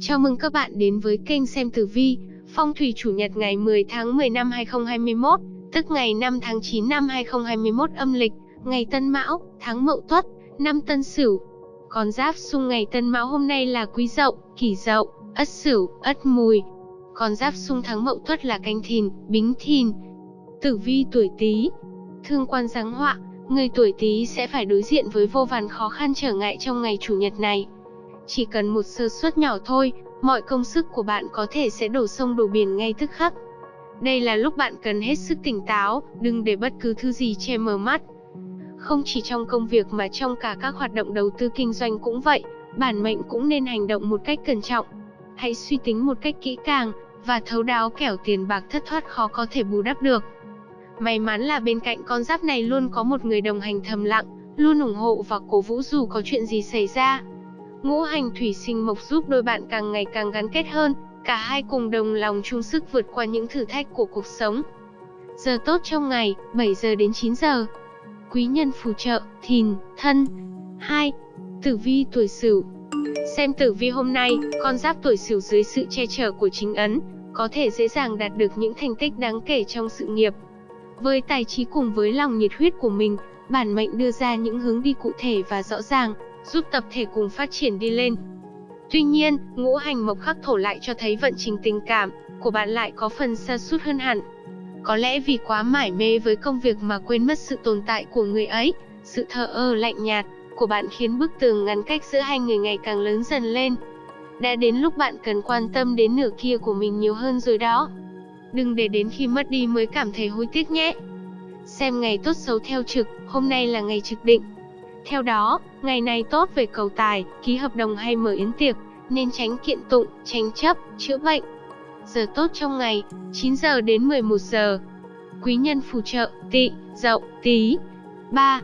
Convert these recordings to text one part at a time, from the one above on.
Chào mừng các bạn đến với kênh xem tử vi, phong thủy chủ nhật ngày 10 tháng 10 năm 2021, tức ngày 5 tháng 9 năm 2021 âm lịch, ngày Tân Mão, tháng Mậu Tuất, năm Tân Sửu. Con giáp xung ngày Tân Mão hôm nay là Quý Dậu, Kỷ Dậu, Ất Sửu, Ất Mùi. Con giáp xung tháng Mậu Tuất là Canh Thìn, Bính Thìn. Tử vi tuổi Tý. Thương quan giáng họa, người tuổi Tý sẽ phải đối diện với vô vàn khó khăn trở ngại trong ngày chủ nhật này. Chỉ cần một sơ suất nhỏ thôi, mọi công sức của bạn có thể sẽ đổ sông đổ biển ngay tức khắc. Đây là lúc bạn cần hết sức tỉnh táo, đừng để bất cứ thứ gì che mờ mắt. Không chỉ trong công việc mà trong cả các hoạt động đầu tư kinh doanh cũng vậy, bản mệnh cũng nên hành động một cách cẩn trọng. Hãy suy tính một cách kỹ càng và thấu đáo kẻo tiền bạc thất thoát khó có thể bù đắp được. May mắn là bên cạnh con giáp này luôn có một người đồng hành thầm lặng, luôn ủng hộ và cổ vũ dù có chuyện gì xảy ra. Ngũ hành thủy sinh mộc giúp đôi bạn càng ngày càng gắn kết hơn, cả hai cùng đồng lòng chung sức vượt qua những thử thách của cuộc sống. Giờ tốt trong ngày, 7 giờ đến 9 giờ. Quý nhân phù trợ, thìn, thân. 2. Tử vi tuổi sửu Xem tử vi hôm nay, con giáp tuổi sửu dưới sự che chở của chính ấn, có thể dễ dàng đạt được những thành tích đáng kể trong sự nghiệp. Với tài trí cùng với lòng nhiệt huyết của mình, bản mệnh đưa ra những hướng đi cụ thể và rõ ràng, giúp tập thể cùng phát triển đi lên. Tuy nhiên, ngũ hành mộc khắc thổ lại cho thấy vận trình tình cảm của bạn lại có phần xa sút hơn hẳn. Có lẽ vì quá mải mê với công việc mà quên mất sự tồn tại của người ấy, sự thờ ơ lạnh nhạt của bạn khiến bức tường ngăn cách giữa hai người ngày càng lớn dần lên. Đã đến lúc bạn cần quan tâm đến nửa kia của mình nhiều hơn rồi đó. Đừng để đến khi mất đi mới cảm thấy hối tiếc nhé. Xem ngày tốt xấu theo trực, hôm nay là ngày trực định, theo đó, ngày này tốt về cầu tài, ký hợp đồng hay mở yến tiệc, nên tránh kiện tụng, tranh chấp, chữa bệnh. Giờ tốt trong ngày, 9 giờ đến 11 giờ. Quý nhân phù trợ, tị, dậu, tí. 3.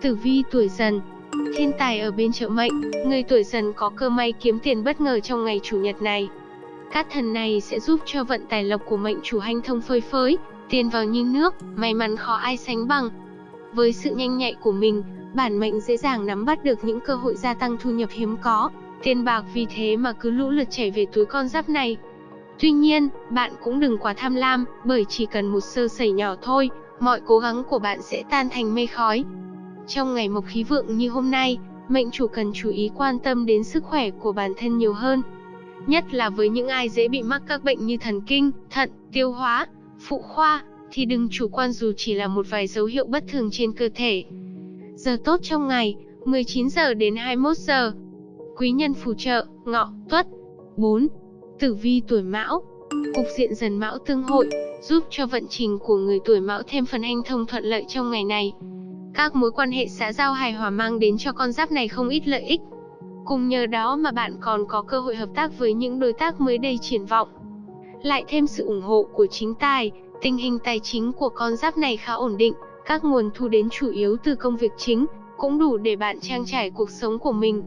Tử vi tuổi dần Thiên tài ở bên trợ mệnh, người tuổi dần có cơ may kiếm tiền bất ngờ trong ngày chủ nhật này. Các thần này sẽ giúp cho vận tài lộc của mệnh chủ hanh thông phơi phới, tiền vào như nước, may mắn khó ai sánh bằng. Với sự nhanh nhạy của mình, bản mệnh dễ dàng nắm bắt được những cơ hội gia tăng thu nhập hiếm có, tiền bạc vì thế mà cứ lũ lượt chảy về túi con giáp này. Tuy nhiên, bạn cũng đừng quá tham lam, bởi chỉ cần một sơ sẩy nhỏ thôi, mọi cố gắng của bạn sẽ tan thành mây khói. Trong ngày mộc khí vượng như hôm nay, mệnh chủ cần chú ý quan tâm đến sức khỏe của bản thân nhiều hơn. Nhất là với những ai dễ bị mắc các bệnh như thần kinh, thận, tiêu hóa, phụ khoa, thì đừng chủ quan dù chỉ là một vài dấu hiệu bất thường trên cơ thể. Giờ tốt trong ngày, 19 giờ đến 21 giờ. Quý nhân phù trợ, ngọ, tuất. 4. Tử vi tuổi mão. Cục diện dần mão tương hội, giúp cho vận trình của người tuổi mão thêm phần hanh thông thuận lợi trong ngày này. Các mối quan hệ xã giao hài hòa mang đến cho con giáp này không ít lợi ích. Cùng nhờ đó mà bạn còn có cơ hội hợp tác với những đối tác mới đầy triển vọng. Lại thêm sự ủng hộ của chính tài, tình hình tài chính của con giáp này khá ổn định, các nguồn thu đến chủ yếu từ công việc chính, cũng đủ để bạn trang trải cuộc sống của mình.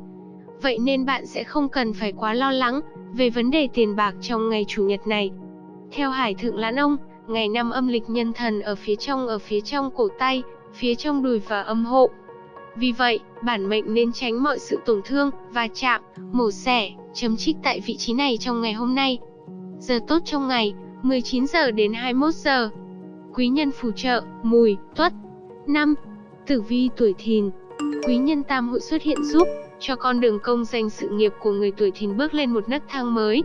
Vậy nên bạn sẽ không cần phải quá lo lắng về vấn đề tiền bạc trong ngày chủ nhật này. Theo Hải Thượng Lãn Ông, ngày năm âm lịch nhân thần ở phía trong ở phía trong cổ tay, phía trong đùi và âm hộ. Vì vậy, bản mệnh nên tránh mọi sự tổn thương, va chạm, mổ xẻ, chấm trích tại vị trí này trong ngày hôm nay. Giờ tốt trong ngày, 19 giờ đến 21 giờ quý nhân phù trợ, mùi, tuất. 5. Tử vi tuổi thìn Quý nhân tam hội xuất hiện giúp cho con đường công danh sự nghiệp của người tuổi thìn bước lên một nấc thang mới.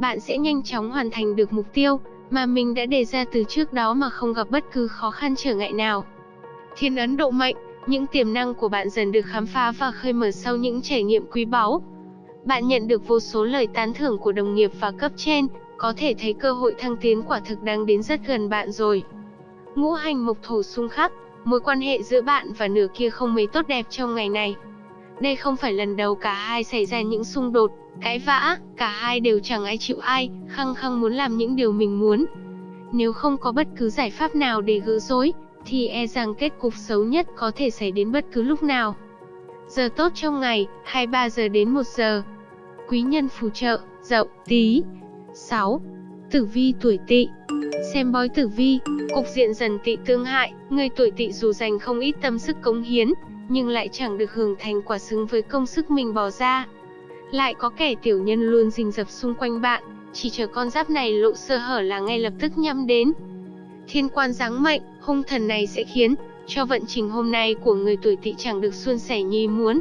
Bạn sẽ nhanh chóng hoàn thành được mục tiêu mà mình đã đề ra từ trước đó mà không gặp bất cứ khó khăn trở ngại nào. Thiên ấn độ mệnh, những tiềm năng của bạn dần được khám phá và khơi mở sau những trải nghiệm quý báu. Bạn nhận được vô số lời tán thưởng của đồng nghiệp và cấp trên, có thể thấy cơ hội thăng tiến quả thực đang đến rất gần bạn rồi. Ngũ hành mộc thổ xung khắc, mối quan hệ giữa bạn và nửa kia không mấy tốt đẹp trong ngày này. Đây không phải lần đầu cả hai xảy ra những xung đột, cãi vã, cả hai đều chẳng ai chịu ai, khăng khăng muốn làm những điều mình muốn. Nếu không có bất cứ giải pháp nào để gỡ rối, thì e rằng kết cục xấu nhất có thể xảy đến bất cứ lúc nào. Giờ tốt trong ngày, 23 giờ đến 1 giờ. Quý nhân phù trợ, dậu, tí. 6. Tử vi tuổi tỵ Xem bói tử vi, cục diện dần tỵ tương hại, người tuổi tỵ dù dành không ít tâm sức cống hiến, nhưng lại chẳng được hưởng thành quả xứng với công sức mình bỏ ra. Lại có kẻ tiểu nhân luôn rình rập xung quanh bạn, chỉ chờ con giáp này lộ sơ hở là ngay lập tức nhắm đến. Thiên quan giáng mệnh, hung thần này sẽ khiến cho vận trình hôm nay của người tuổi tỵ chẳng được suôn sẻ như muốn.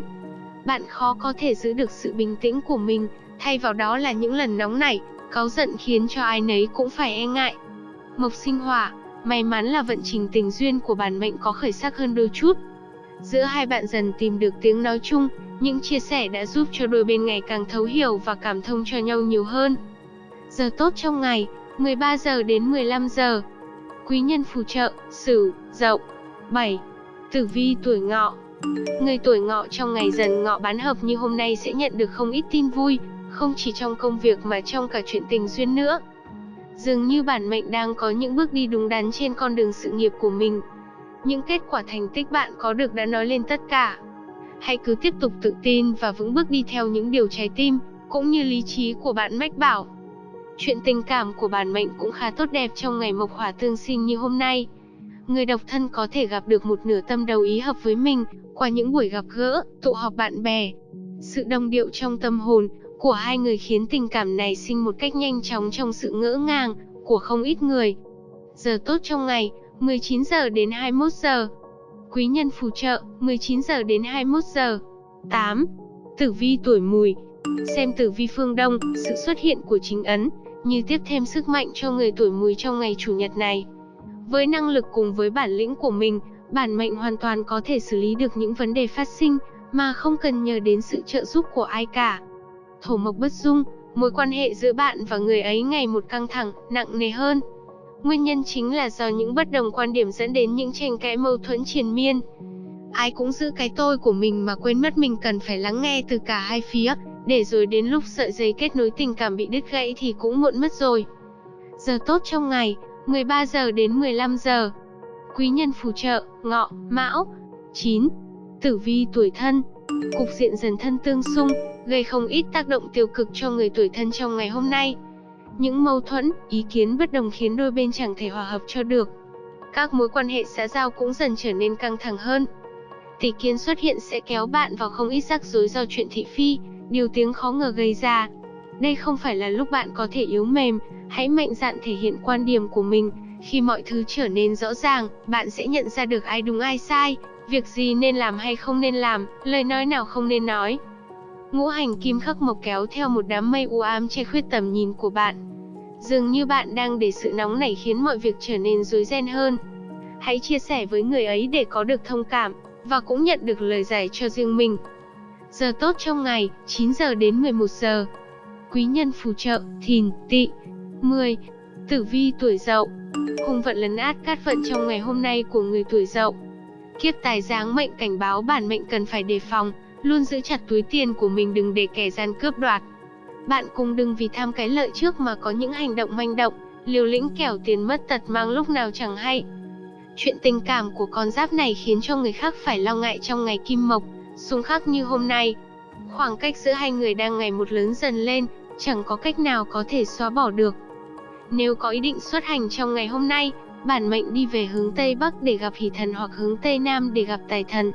Bạn khó có thể giữ được sự bình tĩnh của mình, thay vào đó là những lần nóng nảy, cáu giận khiến cho ai nấy cũng phải e ngại. Mộc sinh hỏa, may mắn là vận trình tình duyên của bản mệnh có khởi sắc hơn đôi chút. Giữa hai bạn dần tìm được tiếng nói chung, những chia sẻ đã giúp cho đôi bên ngày càng thấu hiểu và cảm thông cho nhau nhiều hơn. Giờ tốt trong ngày, 13 giờ đến 15 giờ. Quý nhân phù trợ, Sửu, Dậu. 7. Tử vi tuổi Ngọ. Người tuổi Ngọ trong ngày dần Ngọ bán hợp như hôm nay sẽ nhận được không ít tin vui, không chỉ trong công việc mà trong cả chuyện tình duyên nữa. Dường như bản mệnh đang có những bước đi đúng đắn trên con đường sự nghiệp của mình. Những kết quả thành tích bạn có được đã nói lên tất cả. Hãy cứ tiếp tục tự tin và vững bước đi theo những điều trái tim, cũng như lý trí của bạn mách bảo. Chuyện tình cảm của bản mệnh cũng khá tốt đẹp trong ngày mộc hỏa tương sinh như hôm nay. Người độc thân có thể gặp được một nửa tâm đầu ý hợp với mình qua những buổi gặp gỡ, tụ họp bạn bè. Sự đồng điệu trong tâm hồn của hai người khiến tình cảm này sinh một cách nhanh chóng trong sự ngỡ ngàng của không ít người. Giờ tốt trong ngày, 19 giờ đến 21 giờ. Quý nhân phù trợ, 19 giờ đến 21 giờ. 8. Tử vi tuổi mùi Xem tử vi phương Đông, sự xuất hiện của chính ấn, như tiếp thêm sức mạnh cho người tuổi mùi trong ngày chủ nhật này. Với năng lực cùng với bản lĩnh của mình, bản mệnh hoàn toàn có thể xử lý được những vấn đề phát sinh, mà không cần nhờ đến sự trợ giúp của ai cả. Thổ mộc bất dung, mối quan hệ giữa bạn và người ấy ngày một căng thẳng, nặng nề hơn. Nguyên nhân chính là do những bất đồng quan điểm dẫn đến những tranh cãi mâu thuẫn triền miên. Ai cũng giữ cái tôi của mình mà quên mất mình cần phải lắng nghe từ cả hai phía, để rồi đến lúc sợi dây kết nối tình cảm bị đứt gãy thì cũng muộn mất rồi. Giờ tốt trong ngày, 13 giờ đến 15 giờ. Quý nhân phù trợ, ngọ, mão. 9. Tử vi tuổi thân. Cục diện dần thân tương xung, gây không ít tác động tiêu cực cho người tuổi thân trong ngày hôm nay. Những mâu thuẫn, ý kiến bất đồng khiến đôi bên chẳng thể hòa hợp cho được. Các mối quan hệ xã giao cũng dần trở nên căng thẳng hơn. Tỷ kiến xuất hiện sẽ kéo bạn vào không ít rắc rối do chuyện thị phi, điều tiếng khó ngờ gây ra. Đây không phải là lúc bạn có thể yếu mềm, hãy mạnh dạn thể hiện quan điểm của mình. Khi mọi thứ trở nên rõ ràng, bạn sẽ nhận ra được ai đúng ai sai, việc gì nên làm hay không nên làm, lời nói nào không nên nói. Ngũ hành kim khắc mộc kéo theo một đám mây u ám che khuyết tầm nhìn của bạn. Dường như bạn đang để sự nóng nảy khiến mọi việc trở nên rối ren hơn. Hãy chia sẻ với người ấy để có được thông cảm, và cũng nhận được lời giải cho riêng mình. Giờ tốt trong ngày, 9 giờ đến 11 giờ. Quý nhân phù trợ, thìn, tỵ. 10. Tử vi tuổi dậu. Hung vận lấn át cát vận trong ngày hôm nay của người tuổi dậu. Kiếp tài giáng mệnh cảnh báo bản mệnh cần phải đề phòng, luôn giữ chặt túi tiền của mình đừng để kẻ gian cướp đoạt. Bạn cũng đừng vì tham cái lợi trước mà có những hành động manh động, liều lĩnh kẻo tiền mất tật mang lúc nào chẳng hay. Chuyện tình cảm của con giáp này khiến cho người khác phải lo ngại trong ngày kim mộc, xung khắc như hôm nay. Khoảng cách giữa hai người đang ngày một lớn dần lên, chẳng có cách nào có thể xóa bỏ được. Nếu có ý định xuất hành trong ngày hôm nay, bản mệnh đi về hướng Tây Bắc để gặp hỷ thần hoặc hướng Tây Nam để gặp tài thần.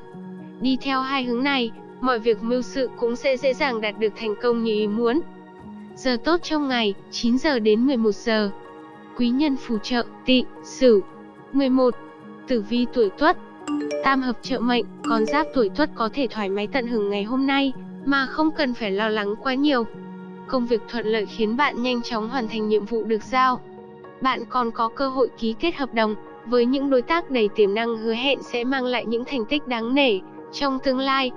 Đi theo hai hướng này, mọi việc mưu sự cũng sẽ dễ dàng đạt được thành công như ý muốn. Giờ tốt trong ngày, 9 giờ đến 11 giờ. Quý nhân phù trợ, Tị, sửu. 11. Tử vi tuổi tuất Tam hợp trợ mệnh, con giáp tuổi tuất có thể thoải mái tận hưởng ngày hôm nay, mà không cần phải lo lắng quá nhiều. Công việc thuận lợi khiến bạn nhanh chóng hoàn thành nhiệm vụ được giao. Bạn còn có cơ hội ký kết hợp đồng với những đối tác đầy tiềm năng hứa hẹn sẽ mang lại những thành tích đáng nể trong tương lai.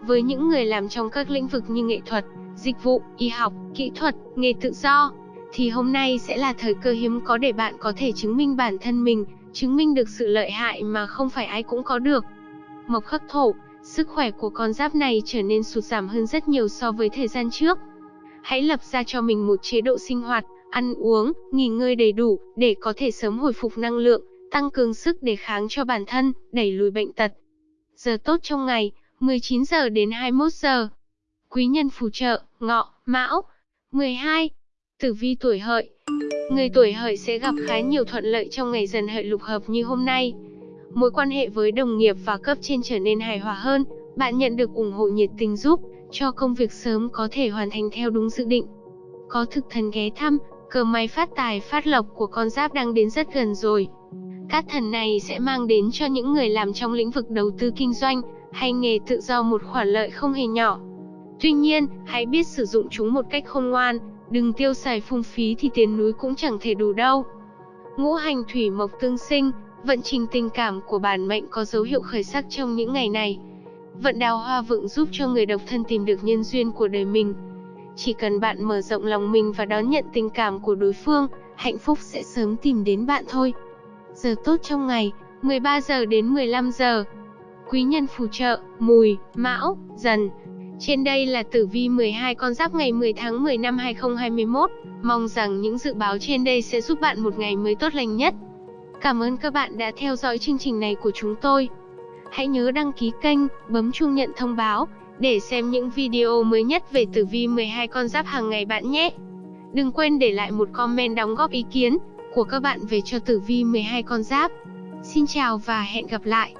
Với những người làm trong các lĩnh vực như nghệ thuật, dịch vụ, y học, kỹ thuật, nghề tự do, thì hôm nay sẽ là thời cơ hiếm có để bạn có thể chứng minh bản thân mình, chứng minh được sự lợi hại mà không phải ai cũng có được. Mộc khắc thổ, sức khỏe của con giáp này trở nên sụt giảm hơn rất nhiều so với thời gian trước. Hãy lập ra cho mình một chế độ sinh hoạt, ăn uống, nghỉ ngơi đầy đủ để có thể sớm hồi phục năng lượng, tăng cường sức đề kháng cho bản thân, đẩy lùi bệnh tật. Giờ tốt trong ngày, 19 giờ đến 21 giờ. Quý nhân phù trợ, ngọ, mão. 12. Tử vi tuổi hợi. Người tuổi hợi sẽ gặp khá nhiều thuận lợi trong ngày dần hợi lục hợp như hôm nay. Mối quan hệ với đồng nghiệp và cấp trên trở nên hài hòa hơn, bạn nhận được ủng hộ nhiệt tình giúp cho công việc sớm có thể hoàn thành theo đúng dự định. Có thực thần ghé thăm, cờ may phát tài phát lộc của con giáp đang đến rất gần rồi. Các thần này sẽ mang đến cho những người làm trong lĩnh vực đầu tư kinh doanh hay nghề tự do một khoản lợi không hề nhỏ. Tuy nhiên, hãy biết sử dụng chúng một cách khôn ngoan, đừng tiêu xài phung phí thì tiền núi cũng chẳng thể đủ đâu. Ngũ hành thủy mộc tương sinh, vận trình tình cảm của bản mệnh có dấu hiệu khởi sắc trong những ngày này. Vận đào hoa vượng giúp cho người độc thân tìm được nhân duyên của đời mình. Chỉ cần bạn mở rộng lòng mình và đón nhận tình cảm của đối phương, hạnh phúc sẽ sớm tìm đến bạn thôi. Giờ tốt trong ngày, 13 giờ đến 15 giờ. Quý nhân phù trợ, mùi, mão, dần. Trên đây là tử vi 12 con giáp ngày 10 tháng 10 năm 2021. Mong rằng những dự báo trên đây sẽ giúp bạn một ngày mới tốt lành nhất. Cảm ơn các bạn đã theo dõi chương trình này của chúng tôi. Hãy nhớ đăng ký kênh, bấm chuông nhận thông báo để xem những video mới nhất về tử vi 12 con giáp hàng ngày bạn nhé. Đừng quên để lại một comment đóng góp ý kiến của các bạn về cho tử vi 12 con giáp. Xin chào và hẹn gặp lại.